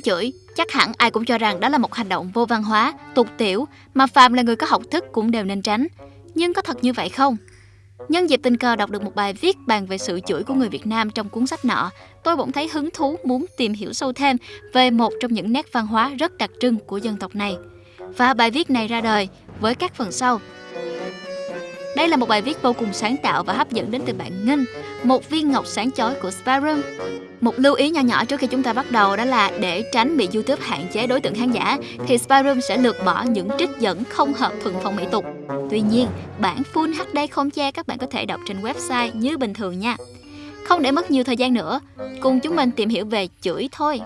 mắng chửi, chắc hẳn ai cũng cho rằng đó là một hành động vô văn hóa, tục tiểu mà phàm là người có học thức cũng đều nên tránh. Nhưng có thật như vậy không? Nhân dịp tình cờ đọc được một bài viết bàn về sự chửi của người Việt Nam trong cuốn sách nọ, tôi bỗng thấy hứng thú muốn tìm hiểu sâu thêm về một trong những nét văn hóa rất đặc trưng của dân tộc này. Và bài viết này ra đời với các phần sau đây là một bài viết vô cùng sáng tạo và hấp dẫn đến từ bạn Ngân, một viên ngọc sáng chói của Sparum một lưu ý nhỏ nhỏ trước khi chúng ta bắt đầu đó là để tránh bị YouTube hạn chế đối tượng khán giả thì Spyroom sẽ lược bỏ những trích dẫn không hợp thuận phong mỹ tục. Tuy nhiên, bản full HD không che các bạn có thể đọc trên website như bình thường nha. Không để mất nhiều thời gian nữa, cùng chúng mình tìm hiểu về chửi thôi.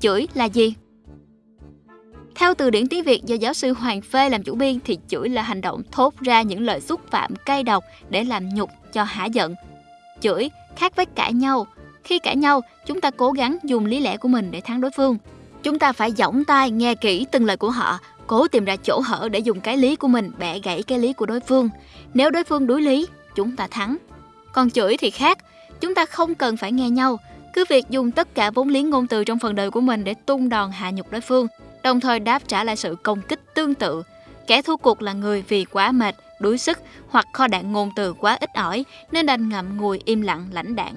Chửi là gì? Theo từ điển tiếng Việt do giáo sư Hoàng Phê làm chủ biên thì chửi là hành động thốt ra những lời xúc phạm cay độc để làm nhục cho hả giận. Chửi khác với cãi nhau. Khi cãi nhau, chúng ta cố gắng dùng lý lẽ của mình để thắng đối phương. Chúng ta phải giỏng tai nghe kỹ từng lời của họ, cố tìm ra chỗ hở để dùng cái lý của mình bẻ gãy cái lý của đối phương. Nếu đối phương đối lý, chúng ta thắng. Còn chửi thì khác, chúng ta không cần phải nghe nhau, cứ việc dùng tất cả vốn liếng ngôn từ trong phần đời của mình để tung đòn hạ nhục đối phương, đồng thời đáp trả lại sự công kích tương tự. Kẻ thua cuộc là người vì quá mệt, đuối sức hoặc kho đạn ngôn từ quá ít ỏi nên đành ngậm ngùi im lặng lãnh đạn.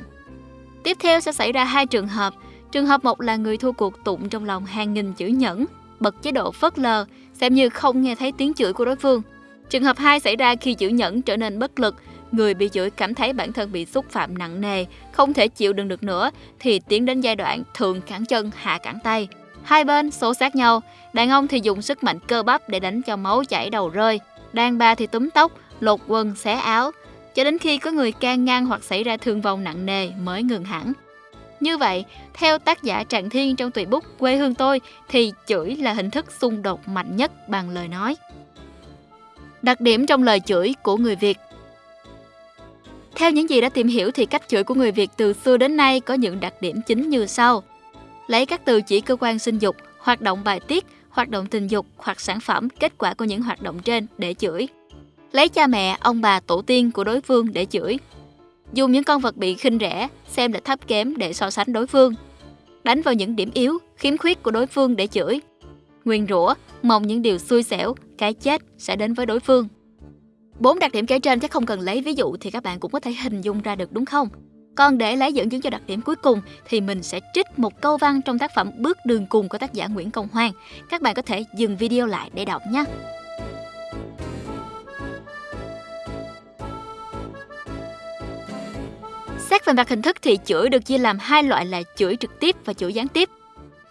Tiếp theo sẽ xảy ra hai trường hợp. Trường hợp một là người thua cuộc tụng trong lòng hàng nghìn chữ nhẫn, bật chế độ phớt lờ, xem như không nghe thấy tiếng chửi của đối phương. Trường hợp 2 xảy ra khi chữ nhẫn trở nên bất lực, người bị chửi cảm thấy bản thân bị xúc phạm nặng nề, không thể chịu đựng được nữa thì tiến đến giai đoạn thường cản chân hạ cản tay. Hai bên xô sát nhau, đàn ông thì dùng sức mạnh cơ bắp để đánh cho máu chảy đầu rơi, đàn bà thì túm tóc, lột quần, xé áo, cho đến khi có người can ngăn hoặc xảy ra thương vong nặng nề mới ngừng hẳn. Như vậy, theo tác giả Trạng Thiên trong tùy bút Quê hương tôi thì chửi là hình thức xung đột mạnh nhất bằng lời nói. Đặc điểm trong lời chửi của người Việt theo những gì đã tìm hiểu thì cách chửi của người Việt từ xưa đến nay có những đặc điểm chính như sau. Lấy các từ chỉ cơ quan sinh dục, hoạt động bài tiết, hoạt động tình dục hoặc sản phẩm kết quả của những hoạt động trên để chửi. Lấy cha mẹ, ông bà, tổ tiên của đối phương để chửi. Dùng những con vật bị khinh rẻ, xem là thấp kém để so sánh đối phương. Đánh vào những điểm yếu, khiếm khuyết của đối phương để chửi. Nguyên rủa, mong những điều xui xẻo, cái chết sẽ đến với đối phương. Bốn đặc điểm kể trên chắc không cần lấy ví dụ thì các bạn cũng có thể hình dung ra được đúng không? Còn để lấy dẫn chứng cho đặc điểm cuối cùng thì mình sẽ trích một câu văn trong tác phẩm Bước đường cùng của tác giả Nguyễn Công Hoan. Các bạn có thể dừng video lại để đọc nhé. Xét về mặt hình thức thì chửi được chia làm hai loại là chửi trực tiếp và chửi gián tiếp.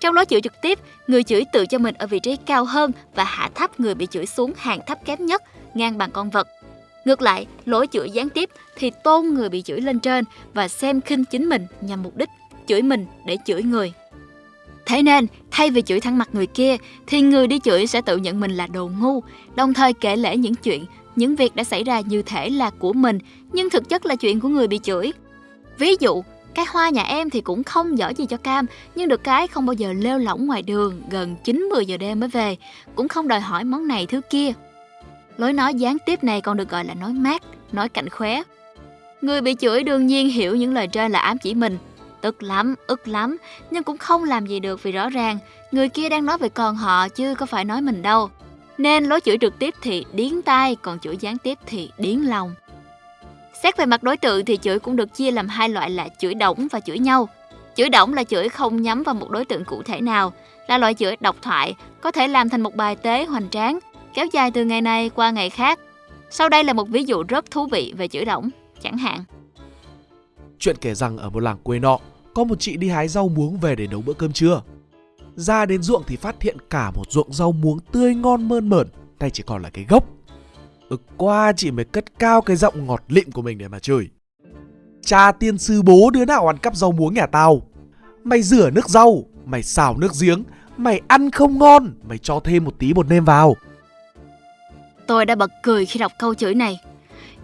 Trong lối chửi trực tiếp, người chửi tự cho mình ở vị trí cao hơn và hạ thấp người bị chửi xuống hàng thấp kém nhất, ngang bằng con vật. Ngược lại, lỗi chửi gián tiếp thì tôn người bị chửi lên trên và xem khinh chính mình nhằm mục đích chửi mình để chửi người. Thế nên, thay vì chửi thẳng mặt người kia, thì người đi chửi sẽ tự nhận mình là đồ ngu, đồng thời kể lể những chuyện, những việc đã xảy ra như thể là của mình, nhưng thực chất là chuyện của người bị chửi. Ví dụ, cái hoa nhà em thì cũng không giỏi gì cho cam, nhưng được cái không bao giờ lêu lỏng ngoài đường gần 9-10 giờ đêm mới về, cũng không đòi hỏi món này thứ kia. Lối nói gián tiếp này còn được gọi là nói mát, nói cạnh khóe. Người bị chửi đương nhiên hiểu những lời trên là ám chỉ mình. Tức lắm, ức lắm, nhưng cũng không làm gì được vì rõ ràng người kia đang nói về con họ chứ có phải nói mình đâu. Nên lối chửi trực tiếp thì điến tai, còn chửi gián tiếp thì điến lòng. Xét về mặt đối tượng thì chửi cũng được chia làm hai loại là chửi đổng và chửi nhau. Chửi đổng là chửi không nhắm vào một đối tượng cụ thể nào, là loại chửi độc thoại, có thể làm thành một bài tế hoành tráng, kéo dài từ ngày này qua ngày khác. Sau đây là một ví dụ rất thú vị về chữ đổng, chẳng hạn. Chuyện kể rằng ở một làng quê nọ, có một chị đi hái rau muống về để nấu bữa cơm trưa. Ra đến ruộng thì phát hiện cả một ruộng rau muống tươi ngon mơn mởn, tay chỉ còn là cái gốc. Ực qua chị mới cất cao cái giọng ngọt lịm của mình để mà chửi. Cha tiên sư bố đứa nào ăn cắp rau muống nhà tao? Mày rửa nước rau, mày xào nước giếng, mày ăn không ngon, mày cho thêm một tí bột nêm vào. Tôi đã bật cười khi đọc câu chửi này.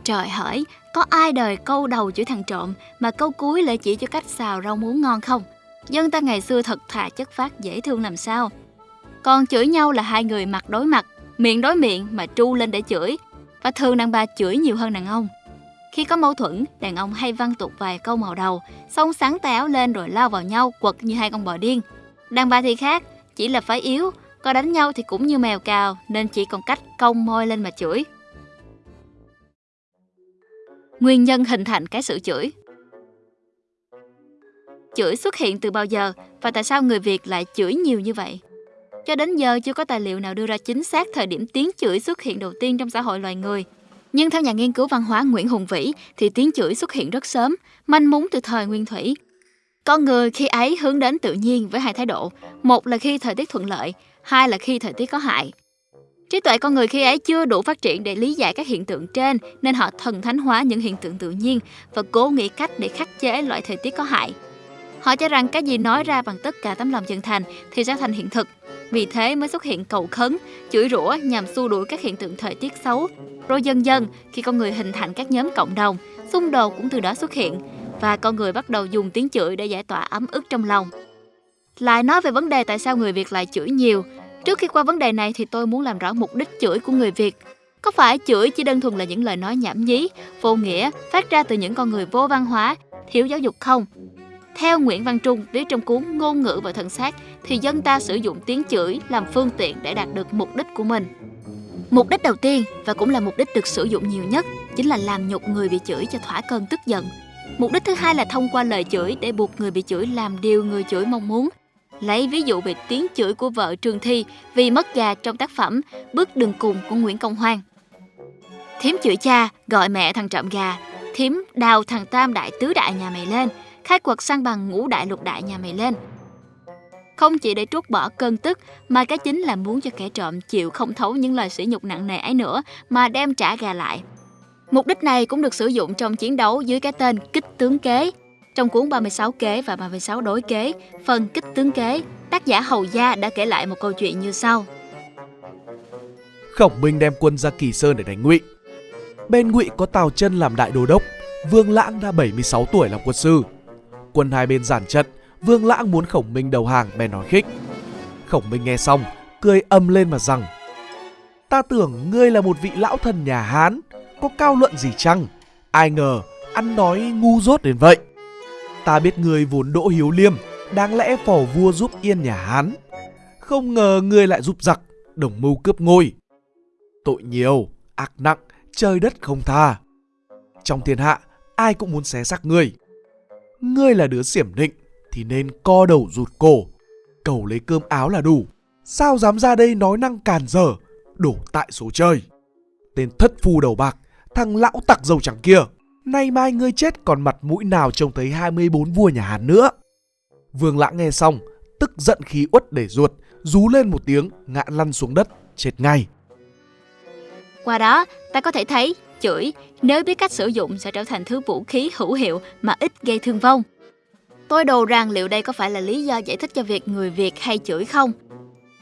Trời hỡi, có ai đời câu đầu chửi thằng trộm mà câu cuối lại chỉ cho cách xào rau muống ngon không? Dân ta ngày xưa thật thà chất phát dễ thương làm sao. Còn chửi nhau là hai người mặt đối mặt, miệng đối miệng mà tru lên để chửi, và thường đàn bà chửi nhiều hơn đàn ông. Khi có mâu thuẫn, đàn ông hay văng tục vài câu màu đầu, xong sáng tay áo lên rồi lao vào nhau quật như hai con bò điên. Đàn bà thì khác, chỉ là phải yếu, có đánh nhau thì cũng như mèo cào nên chỉ còn cách cong môi lên mà chửi. Nguyên nhân hình thành cái sự chửi Chửi xuất hiện từ bao giờ và tại sao người Việt lại chửi nhiều như vậy? Cho đến giờ chưa có tài liệu nào đưa ra chính xác thời điểm tiếng chửi xuất hiện đầu tiên trong xã hội loài người. Nhưng theo nhà nghiên cứu văn hóa Nguyễn Hùng Vĩ thì tiếng chửi xuất hiện rất sớm, manh mún từ thời nguyên thủy. Con người khi ấy hướng đến tự nhiên với hai thái độ, một là khi thời tiết thuận lợi, hai là khi thời tiết có hại. Trí tuệ con người khi ấy chưa đủ phát triển để lý giải các hiện tượng trên nên họ thần thánh hóa những hiện tượng tự nhiên và cố nghĩ cách để khắc chế loại thời tiết có hại. Họ cho rằng cái gì nói ra bằng tất cả tấm lòng chân thành thì sẽ thành hiện thực. Vì thế mới xuất hiện cầu khấn, chửi rủa nhằm xua đuổi các hiện tượng thời tiết xấu. Rồi dần dần, khi con người hình thành các nhóm cộng đồng, xung đột cũng từ đó xuất hiện và con người bắt đầu dùng tiếng chửi để giải tỏa ấm ức trong lòng. Lại nói về vấn đề tại sao người Việt lại chửi nhiều. Trước khi qua vấn đề này thì tôi muốn làm rõ mục đích chửi của người Việt. Có phải chửi chỉ đơn thuần là những lời nói nhảm nhí, vô nghĩa, phát ra từ những con người vô văn hóa, thiếu giáo dục không? Theo Nguyễn Văn Trung viết trong cuốn Ngôn ngữ và thần xác thì dân ta sử dụng tiếng chửi làm phương tiện để đạt được mục đích của mình. Mục đích đầu tiên và cũng là mục đích được sử dụng nhiều nhất chính là làm nhục người bị chửi cho thỏa cơn tức giận. Mục đích thứ hai là thông qua lời chửi để buộc người bị chửi làm điều người chửi mong muốn. Lấy ví dụ về tiếng chửi của vợ Trường Thi vì mất gà trong tác phẩm Bước đường cùng của Nguyễn Công Hoan. Thiếm chửi cha, gọi mẹ thằng trộm gà, thiếm đào thằng tam đại tứ đại nhà mày lên – khai quật sang bằng ngũ đại lục đại nhà mày lên. Không chỉ để trút bỏ cơn tức, mà cái chính là muốn cho kẻ trộm chịu không thấu những lời sỉ nhục nặng nề ấy nữa, mà đem trả gà lại. Mục đích này cũng được sử dụng trong chiến đấu dưới cái tên kích tướng kế. Trong cuốn 36 kế và 36 đối kế, phần kích tướng kế, tác giả Hầu Gia đã kể lại một câu chuyện như sau. Khổng Minh đem quân ra Kỳ Sơn để đánh Ngụy. Bên Ngụy có Tào Chân làm đại đô đốc, Vương Lãng đã 76 tuổi làm quân sư, quân hai bên giản trận, Vương Lãng muốn Khổng Minh đầu hàng bèn nói khích. Khổng Minh nghe xong, cười âm lên mà rằng Ta tưởng ngươi là một vị lão thần nhà Hán, có cao luận gì chăng? Ai ngờ, ăn nói ngu dốt đến vậy. Ta biết ngươi vốn đỗ hiếu liêm, đáng lẽ phò vua giúp yên nhà Hán. Không ngờ ngươi lại giúp giặc, đồng mưu cướp ngôi. Tội nhiều, ác nặng, trời đất không tha. Trong thiên hạ, ai cũng muốn xé xác ngươi ngươi là đứa xiểm định thì nên co đầu rụt cổ, cầu lấy cơm áo là đủ. Sao dám ra đây nói năng càn dở, đổ tại số trời. Tên thất phu đầu bạc, thằng lão tặc dầu trắng kia. Nay mai ngươi chết còn mặt mũi nào trông thấy 24 vua nhà Hán nữa. Vương lãng nghe xong, tức giận khí uất để ruột, rú lên một tiếng, ngã lăn xuống đất, chết ngay. Qua đó, ta có thể thấy chửi nếu biết cách sử dụng sẽ trở thành thứ vũ khí hữu hiệu mà ít gây thương vong. Tôi đồ rằng liệu đây có phải là lý do giải thích cho việc người Việt hay chửi không?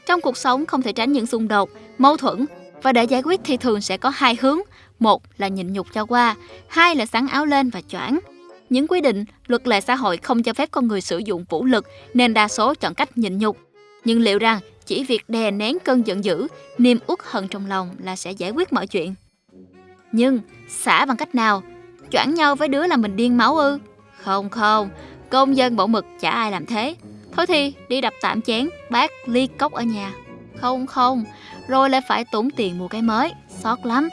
Trong cuộc sống không thể tránh những xung đột, mâu thuẫn và để giải quyết thì thường sẽ có hai hướng. Một là nhịn nhục cho qua, hai là sáng áo lên và choảng. Những quy định, luật lệ xã hội không cho phép con người sử dụng vũ lực nên đa số chọn cách nhịn nhục. Nhưng liệu rằng chỉ việc đè nén cơn giận dữ, niềm uất hận trong lòng là sẽ giải quyết mọi chuyện? Nhưng xả bằng cách nào? Choảng nhau với đứa là mình điên máu ư? Không không, công dân bảo mực chả ai làm thế. Thôi thì đi đập tạm chén, bát, ly cốc ở nhà. Không không, rồi lại phải tốn tiền mua cái mới, xót lắm.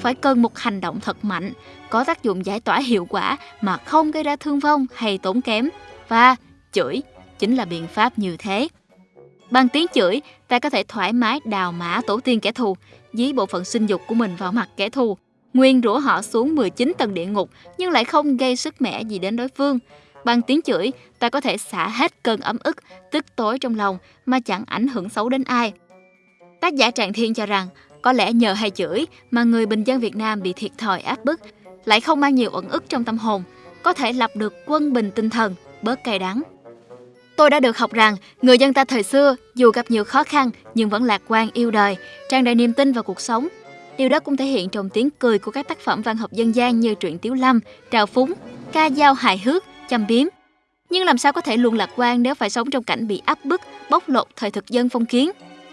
Phải cần một hành động thật mạnh, có tác dụng giải tỏa hiệu quả mà không gây ra thương vong hay tốn kém. Và chửi chính là biện pháp như thế. Bằng tiếng chửi, ta có thể thoải mái đào mã tổ tiên kẻ thù, dí bộ phận sinh dục của mình vào mặt kẻ thù, nguyên rủa họ xuống 19 tầng địa ngục nhưng lại không gây sức mẻ gì đến đối phương. Bằng tiếng chửi, ta có thể xả hết cơn ấm ức, tức tối trong lòng mà chẳng ảnh hưởng xấu đến ai. Tác giả trạng Thiên cho rằng, có lẽ nhờ hay chửi mà người bình dân Việt Nam bị thiệt thòi áp bức, lại không mang nhiều ẩn ức trong tâm hồn, có thể lập được quân bình tinh thần, bớt cay đắng. Tôi đã được học rằng người dân ta thời xưa dù gặp nhiều khó khăn nhưng vẫn lạc quan yêu đời, tràn đầy niềm tin vào cuộc sống, Điều đó cũng thể hiện trong tiếng cười của các tác phẩm văn học dân gian như truyện Tiếu Lâm, Trào Phúng, ca dao hài hước, châm biếm. Nhưng làm sao có thể luôn lạc quan nếu phải sống trong cảnh bị áp bức, bóc lột thời thực dân phong kiến?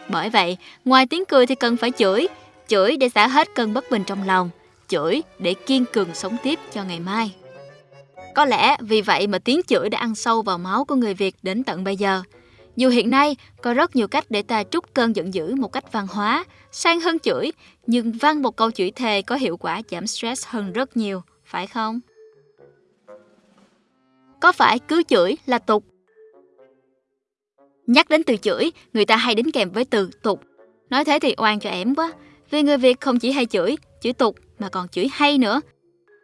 Bởi vậy, ngoài tiếng cười thì cần phải chửi, chửi để xả hết cơn bất bình trong lòng, chửi để kiên cường sống tiếp cho ngày mai. Có lẽ vì vậy mà tiếng chửi đã ăn sâu vào máu của người Việt đến tận bây giờ. Dù hiện nay có rất nhiều cách để ta trút cơn giận dữ một cách văn hóa, sang hơn chửi, nhưng văn một câu chửi thề có hiệu quả giảm stress hơn rất nhiều, phải không? Có phải cứ chửi là tục? Nhắc đến từ chửi, người ta hay đính kèm với từ tục. Nói thế thì oan cho ẻm quá, vì người Việt không chỉ hay chửi, chửi tục mà còn chửi hay nữa.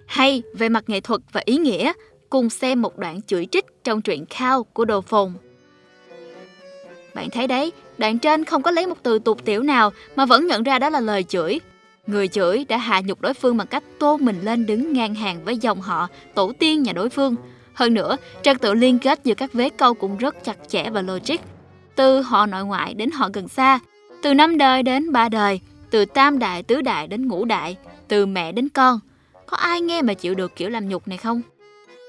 Hay về mặt nghệ thuật và ý nghĩa, cùng xem một đoạn chửi trích trong truyện Khao của Đồ Phồn. Bạn thấy đấy, đoạn trên không có lấy một từ tục tiểu nào mà vẫn nhận ra đó là lời chửi. Người chửi đã hạ nhục đối phương bằng cách tô mình lên đứng ngang hàng với dòng họ, tổ tiên nhà đối phương. Hơn nữa, trật tự liên kết giữa các vế câu cũng rất chặt chẽ và logic. Từ họ nội ngoại đến họ gần xa, từ năm đời đến ba đời, từ tam đại tứ đại đến ngũ đại, từ mẹ đến con. Có ai nghe mà chịu được kiểu làm nhục này không?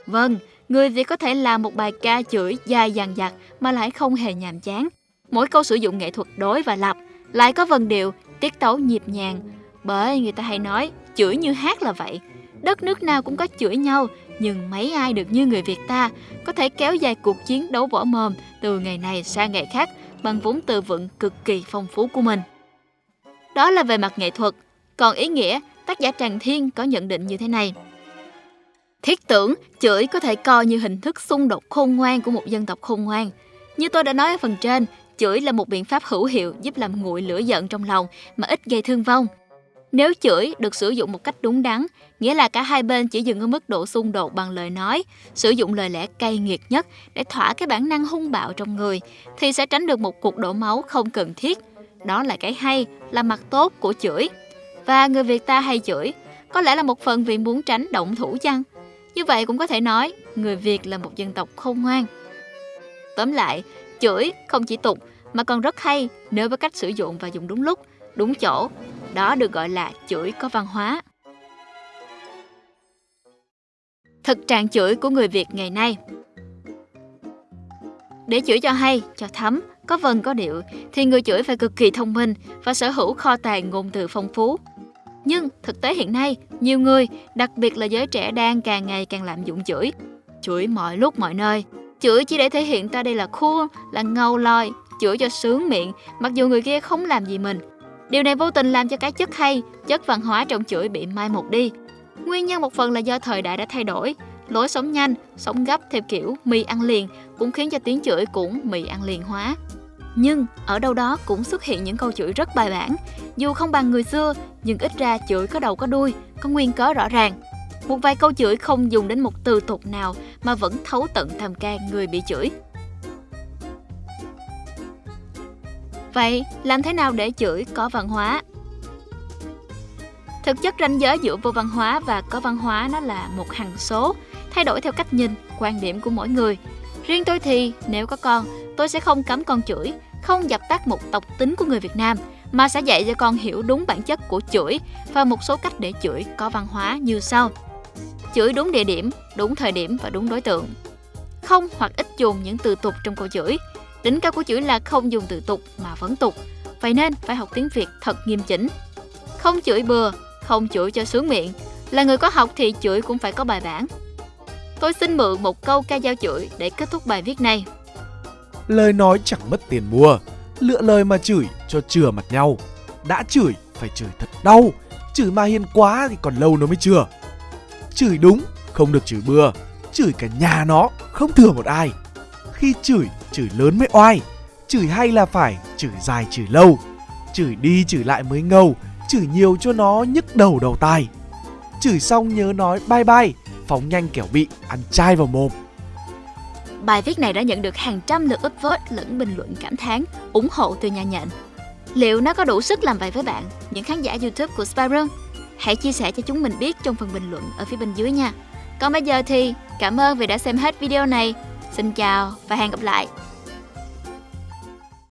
Vâng, người Việt có thể làm một bài ca chửi dài dằng dặc mà lại không hề nhàm chán. Mỗi câu sử dụng nghệ thuật đối và lập, lại có vần điệu, tiết tấu nhịp nhàng. Bởi người ta hay nói, chửi như hát là vậy. Đất nước nào cũng có chửi nhau, nhưng mấy ai được như người Việt ta có thể kéo dài cuộc chiến đấu võ mồm từ ngày này sang ngày khác bằng vốn từ vựng cực kỳ phong phú của mình. Đó là về mặt nghệ thuật, còn ý nghĩa, tác giả Tràng Thiên có nhận định như thế này. Thiết tưởng, chửi có thể coi như hình thức xung đột khôn ngoan của một dân tộc khôn ngoan. Như tôi đã nói ở phần trên, chửi là một biện pháp hữu hiệu giúp làm nguội lửa giận trong lòng mà ít gây thương vong. Nếu chửi được sử dụng một cách đúng đắn, nghĩa là cả hai bên chỉ dừng ở mức độ xung đột bằng lời nói, sử dụng lời lẽ cay nghiệt nhất để thỏa cái bản năng hung bạo trong người, thì sẽ tránh được một cuộc đổ máu không cần thiết. Đó là cái hay, là mặt tốt của chửi. Và người Việt ta hay chửi, có lẽ là một phần vì muốn tránh động thủ chăng? Như vậy cũng có thể nói, người Việt là một dân tộc khôn ngoan. Tóm lại, chửi không chỉ tục mà còn rất hay nếu với cách sử dụng và dùng đúng lúc, đúng chỗ. Đó được gọi là chửi có văn hóa. Thực trạng chửi của người Việt ngày nay Để chửi cho hay, cho thấm, có vần có điệu, thì người chửi phải cực kỳ thông minh và sở hữu kho tàng ngôn từ phong phú. Nhưng thực tế hiện nay, nhiều người, đặc biệt là giới trẻ đang càng ngày càng lạm dụng chửi. Chửi mọi lúc mọi nơi. Chửi chỉ để thể hiện ta đây là cool, là ngầu lòi, chửi cho sướng miệng, mặc dù người kia không làm gì mình. Điều này vô tình làm cho cái chất hay, chất văn hóa trong chuỗi bị mai một đi. Nguyên nhân một phần là do thời đại đã thay đổi, lối sống nhanh, sống gấp theo kiểu mì ăn liền cũng khiến cho tiếng chửi cũng mì ăn liền hóa. Nhưng ở đâu đó cũng xuất hiện những câu chửi rất bài bản, dù không bằng người xưa, nhưng ít ra chửi có đầu có đuôi, có nguyên cớ rõ ràng. Một vài câu chửi không dùng đến một từ tục nào mà vẫn thấu tận thầm can người bị chửi. Vậy, làm thế nào để chửi có văn hóa? Thực chất ranh giới giữa vô văn hóa và có văn hóa nó là một hằng số, thay đổi theo cách nhìn, quan điểm của mỗi người. Riêng tôi thì, nếu có con, tôi sẽ không cấm con chửi, không dập tắt một tộc tính của người Việt Nam, mà sẽ dạy cho con hiểu đúng bản chất của chửi và một số cách để chửi có văn hóa như sau. Chửi đúng địa điểm, đúng thời điểm và đúng đối tượng. Không hoặc ít dùng những từ tục trong câu chửi. Đỉnh cao của chửi là không dùng từ tục mà vẫn tục. Vậy nên phải học tiếng Việt thật nghiêm chỉnh. Không chửi bừa, không chửi cho sướng miệng. Là người có học thì chửi cũng phải có bài bản. Tôi xin mượn một câu ca dao chửi để kết thúc bài viết này. Lời nói chẳng mất tiền mua, lựa lời mà chửi cho chừa mặt nhau. Đã chửi phải chửi thật đau, chửi mà hiền quá thì còn lâu nó mới chừa. Chửi đúng, không được chửi bừa, chửi cả nhà nó, không thừa một ai. Khi chửi, chửi lớn mới oai, chửi hay là phải chửi dài chửi lâu, chửi đi chửi lại mới ngầu, chửi nhiều cho nó nhức đầu đầu tai. Chửi xong nhớ nói bye bye, phóng nhanh kẻo bị ăn chai vào mồm. Bài viết này đã nhận được hàng trăm lượt upvote lẫn bình luận cảm thán, ủng hộ từ nhà nhện. Liệu nó có đủ sức làm vậy với bạn, những khán giả YouTube của Spyro? Hãy chia sẻ cho chúng mình biết trong phần bình luận ở phía bên dưới nha. Còn bây giờ thì cảm ơn vì đã xem hết video này. Xin chào và hẹn gặp lại.